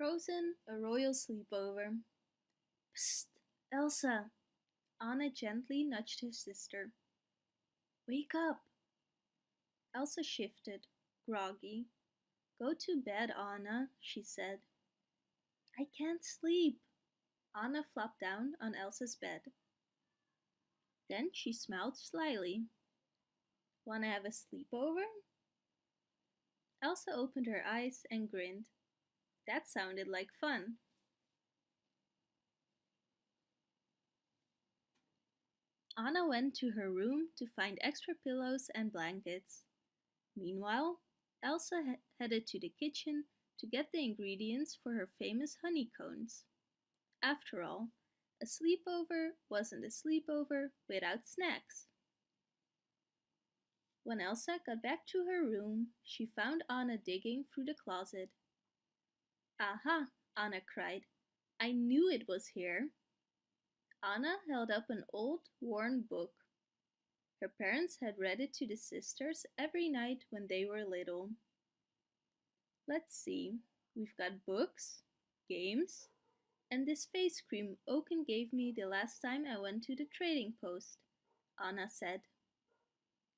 Frozen, a royal sleepover. Psst, Elsa! Anna gently nudged her sister. Wake up! Elsa shifted, groggy. Go to bed, Anna, she said. I can't sleep. Anna flopped down on Elsa's bed. Then she smiled slyly. Wanna have a sleepover? Elsa opened her eyes and grinned. That sounded like fun. Anna went to her room to find extra pillows and blankets. Meanwhile, Elsa he headed to the kitchen to get the ingredients for her famous honeycombs. After all, a sleepover wasn't a sleepover without snacks. When Elsa got back to her room, she found Anna digging through the closet. Aha, Anna cried. I knew it was here. Anna held up an old, worn book. Her parents had read it to the sisters every night when they were little. Let's see, we've got books, games, and this face cream Oaken gave me the last time I went to the trading post, Anna said.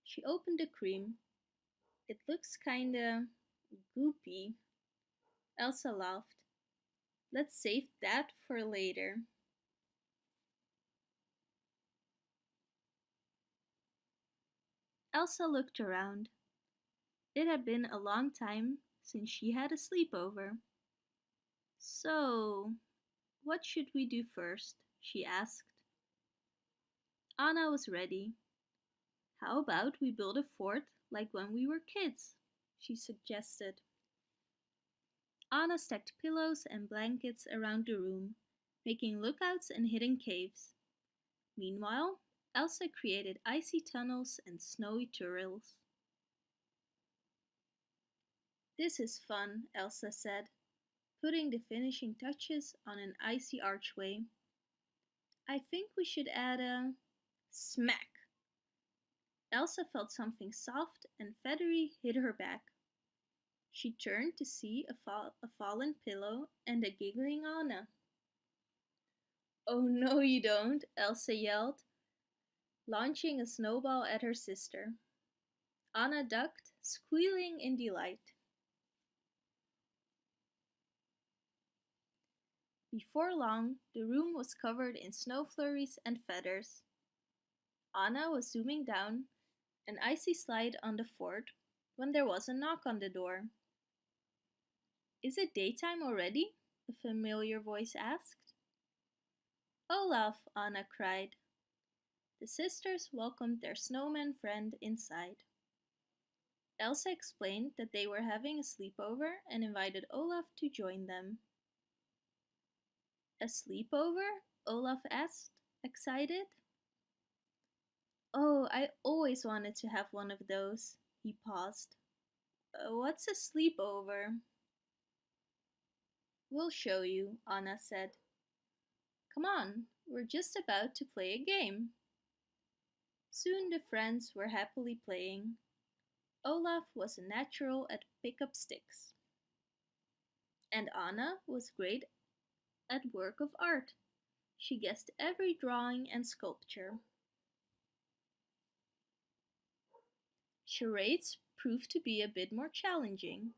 She opened the cream. It looks kinda goopy. Elsa laughed. Let's save that for later. Elsa looked around. It had been a long time since she had a sleepover. So, what should we do first? she asked. Anna was ready. How about we build a fort like when we were kids? she suggested. Anna stacked pillows and blankets around the room, making lookouts and hidden caves. Meanwhile, Elsa created icy tunnels and snowy turrets. This is fun, Elsa said, putting the finishing touches on an icy archway. I think we should add a smack. Elsa felt something soft and feathery hit her back. She turned to see a, fa a fallen pillow and a giggling Anna. Oh no you don't, Elsa yelled, launching a snowball at her sister. Anna ducked, squealing in delight. Before long, the room was covered in snow flurries and feathers. Anna was zooming down an icy slide on the fort when there was a knock on the door. Is it daytime already? a familiar voice asked. Olaf, Anna cried. The sisters welcomed their snowman friend inside. Elsa explained that they were having a sleepover and invited Olaf to join them. A sleepover? Olaf asked, excited. Oh, I always wanted to have one of those. He paused. Uh, what's a sleepover? We'll show you, Anna said. Come on, we're just about to play a game. Soon the friends were happily playing. Olaf was a natural at pick up sticks. And Anna was great at work of art. She guessed every drawing and sculpture. Charades proved to be a bit more challenging.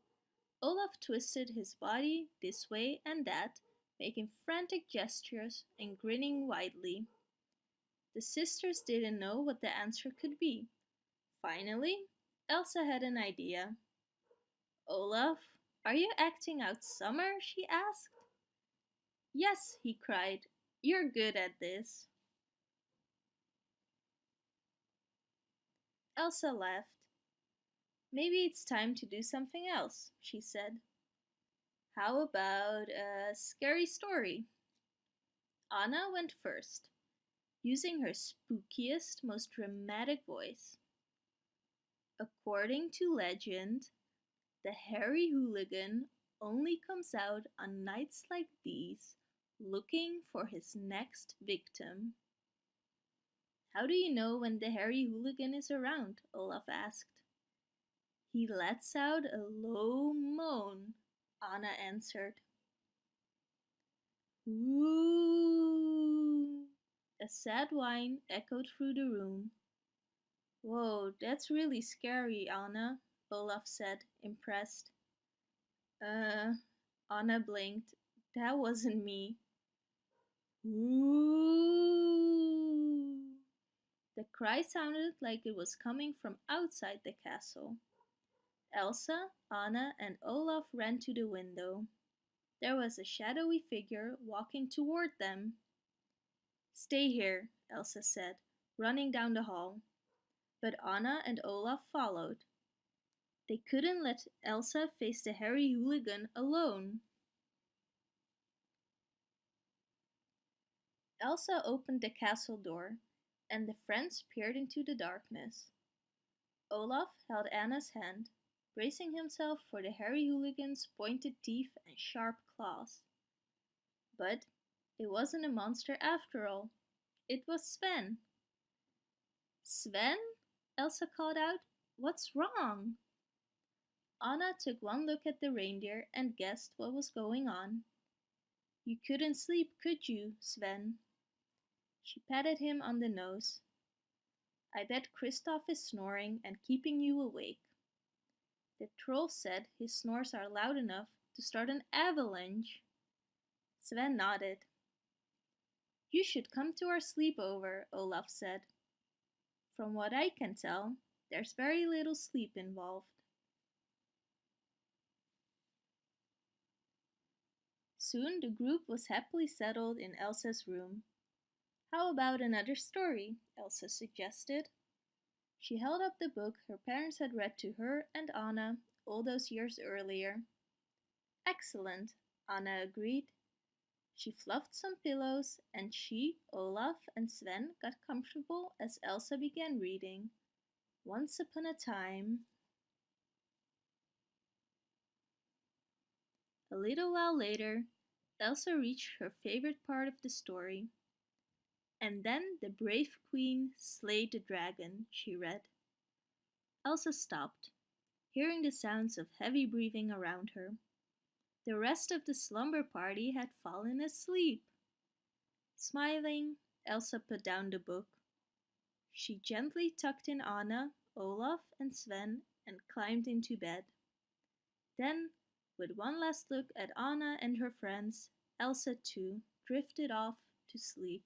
Olaf twisted his body this way and that, making frantic gestures and grinning widely. The sisters didn't know what the answer could be. Finally, Elsa had an idea. Olaf, are you acting out summer? she asked. Yes, he cried. You're good at this. Elsa laughed. Maybe it's time to do something else, she said. How about a scary story? Anna went first using her spookiest, most dramatic voice. According to legend, the hairy hooligan only comes out on nights like these looking for his next victim. How do you know when the hairy hooligan is around? Olaf asked. He lets out a low moan, Anna answered. Ooh! A sad whine echoed through the room. Whoa, that's really scary, Anna, Olaf said, impressed. Uh, Anna blinked. That wasn't me. Ooh! The cry sounded like it was coming from outside the castle. Elsa, Anna, and Olaf ran to the window. There was a shadowy figure walking toward them. Stay here, Elsa said, running down the hall. But Anna and Olaf followed. They couldn't let Elsa face the hairy hooligan alone. Elsa opened the castle door, and the friends peered into the darkness. Olaf held Anna's hand, bracing himself for the hairy hooligan's pointed teeth and sharp claws. But it wasn't a monster after all. It was Sven. Sven? Elsa called out. What's wrong? Anna took one look at the reindeer and guessed what was going on. You couldn't sleep, could you, Sven? She patted him on the nose. I bet Kristoff is snoring and keeping you awake. The troll said his snores are loud enough to start an avalanche. Sven nodded. You should come to our sleepover, Olaf said. From what I can tell, there's very little sleep involved. Soon the group was happily settled in Elsa's room. How about another story? Elsa suggested. She held up the book her parents had read to her and Anna all those years earlier. Excellent, Anna agreed. She fluffed some pillows, and she, Olaf, and Sven got comfortable as Elsa began reading. Once upon a time. A little while later, Elsa reached her favorite part of the story. And then the brave queen slayed the dragon, she read. Elsa stopped, hearing the sounds of heavy breathing around her. The rest of the slumber party had fallen asleep. Smiling, Elsa put down the book. She gently tucked in Anna, Olaf, and Sven and climbed into bed. Then, with one last look at Anna and her friends, Elsa too drifted off to sleep.